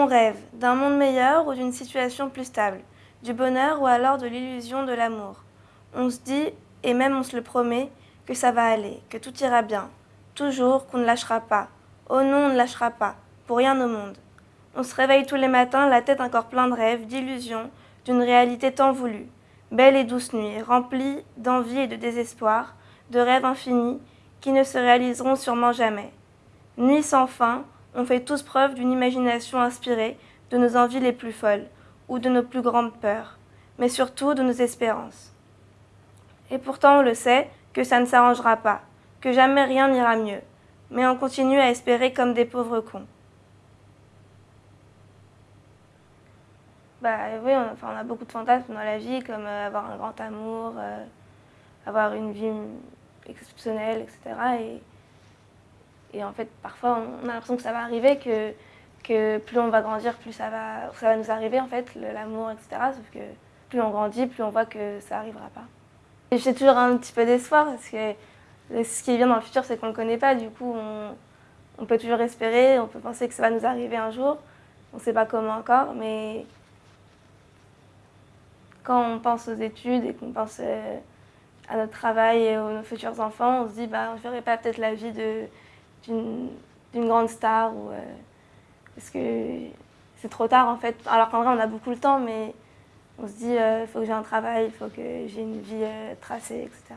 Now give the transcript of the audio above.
On rêve d'un monde meilleur ou d'une situation plus stable, du bonheur ou alors de l'illusion de l'amour. On se dit, et même on se le promet, que ça va aller, que tout ira bien. Toujours qu'on ne lâchera pas. Oh non, on ne lâchera pas, pour rien au monde. On se réveille tous les matins, la tête encore pleine de rêves, d'illusions, d'une réalité tant voulue. Belle et douce nuit, remplie d'envie et de désespoir, de rêves infinis qui ne se réaliseront sûrement jamais. Nuit sans fin, on fait tous preuve d'une imagination inspirée de nos envies les plus folles ou de nos plus grandes peurs, mais surtout de nos espérances. Et pourtant on le sait que ça ne s'arrangera pas, que jamais rien n'ira mieux, mais on continue à espérer comme des pauvres cons. Bah oui, on, enfin, a beaucoup de fantasmes dans la vie, comme euh, avoir un grand amour, euh, avoir une vie exceptionnelle, etc. Et, et en fait, parfois, on a l'impression que ça va arriver, que, que plus on va grandir, plus ça va, ça va nous arriver, en fait, l'amour, etc. Sauf que plus on grandit, plus on voit que ça n'arrivera pas. J'ai toujours un petit peu d'espoir, parce que ce qui vient dans le futur, c'est qu'on ne le connaît pas. Du coup, on, on, peut toujours espérer, on peut penser que ça va nous arriver un jour. On ne sait pas comment encore, mais quand on pense aux études et qu'on pense euh, à notre travail et aux nos futurs enfants, on se dit bah, on ne ferait pas peut-être la vie d'une grande star ou, euh, parce que c'est trop tard en fait. Alors qu'en vrai on a beaucoup le temps mais on se dit il euh, faut que j'ai un travail, il faut que j'ai une vie tracée, etc.